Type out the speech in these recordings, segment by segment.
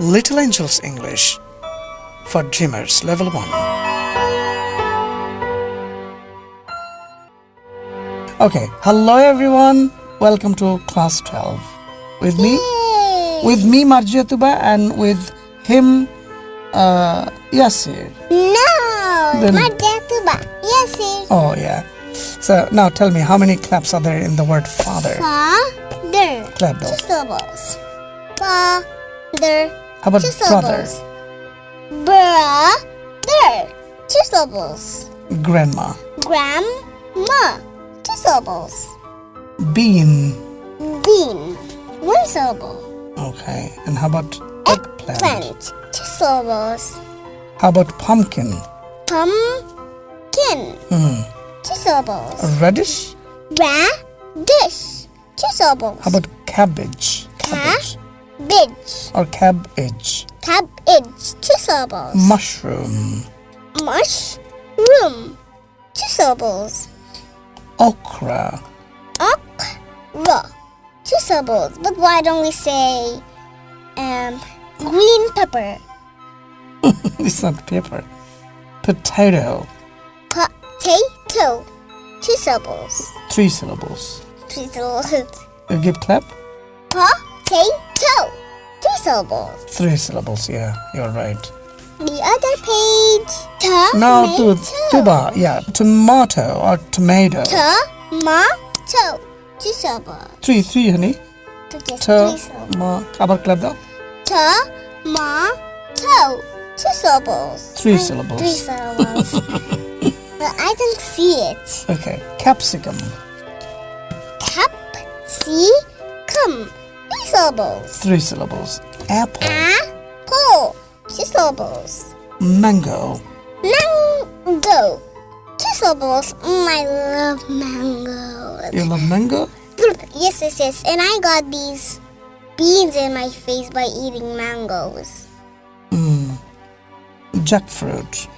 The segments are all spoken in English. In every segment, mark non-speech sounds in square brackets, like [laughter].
Little Angels English for Dreamers Level 1. Okay, hello everyone. Welcome to class 12. With me, with me Marjiatuba and with him uh Yasir. No, Then- Marjatuba. Yes, sir. Oh yeah. So now tell me how many claps are there in the word father? Father. Clap Two though. syllables. Father. How about Two brother? syllables. Brother. Two syllables. Grandma. Grandma. Two syllables. Bean. Bean. One syllable. Okay. And how about eggplant? Plant. Two syllables. How about pumpkin? Pumpkin. Hmm. Two syllables. Radish? Radish. Two syllables. How about cabbage? Cabbage. Or cabbage. Cabbage. Two syllables. Mushroom. Mushroom. Two syllables. Okra. Okra. Two syllables. But why don't we say um green pepper? [laughs] it's not pepper. Potato. Potato. Two syllables. Three syllables. Three syllables. [laughs] You give clap? Potato. Three syllables. Three syllables, yeah, you're right. The other page. Tomato. No, to, tuba, yeah, tomato or tomato. Tomato. Two syllables. Three, three, honey. To just to three ma. Abar clap down. Tomato. Two syllables. Three I, syllables. Three syllables. [laughs] but I don't see it. Okay, capsicum. Capsicum. Three syllables. Three syllables. Apple. Apple. Two syllables. Mango. Mango. Two syllables. Mm, I love mango. You love mango? [laughs] Yes, yes, yes. And I got these beans in my face by eating mangoes. Mm. Jackfruit.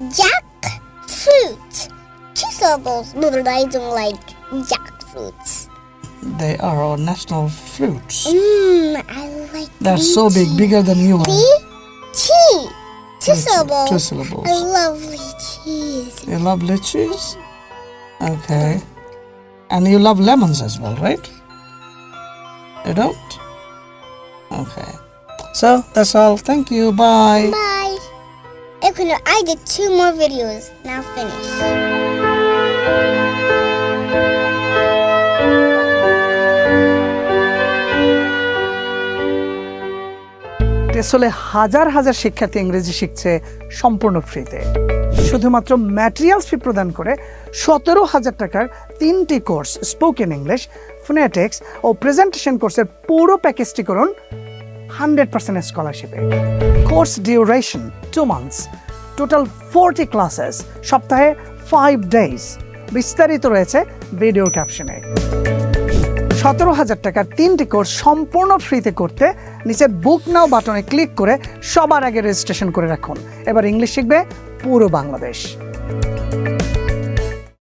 Jackfruit. Two syllables. [laughs] I don't like jackfruits. They are our national fruits. Mmm, I like They're so big, bigger than you are. Lychee. Two syllables. two syllables. I love lychees. You love lychees? Okay. And you love lemons as well, right? You don't? Okay. So that's all. Thank you. Bye. Bye. Okay, no, I did two more videos. Now finish. টেসলে হাজার হাজার শিক্ষার্থী ইংরেজি শিখছে সম্পূর্ণ ফ্রিতে। শুধুমাত্র materials ফি প্রদান করে সতেরো হাজার টাকার তিনটি কোর্স স্পোকেন ইংলিশ ফোনেটিক্স ও প্রেজেন্টেশন কোর্সের পুরো প্যাকেজটি করুন hundred percent স্কলারশিপে course duration two months total forty classes সপ্তাহে ফাইভ ডেজ বিস্তারিত রয়েছে ভিডিও ক্যাপশনে সতেরো হাজার টাকার তিনটি কোর্স সম্পূর্ণ ফ্রিতে করতে নিচের বুক নাও বাটনে ক্লিক করে সবার আগে রেজিস্ট্রেশন করে রাখুন। এবার ইংলিশ শিখবে পুরো বাংলাদেশ।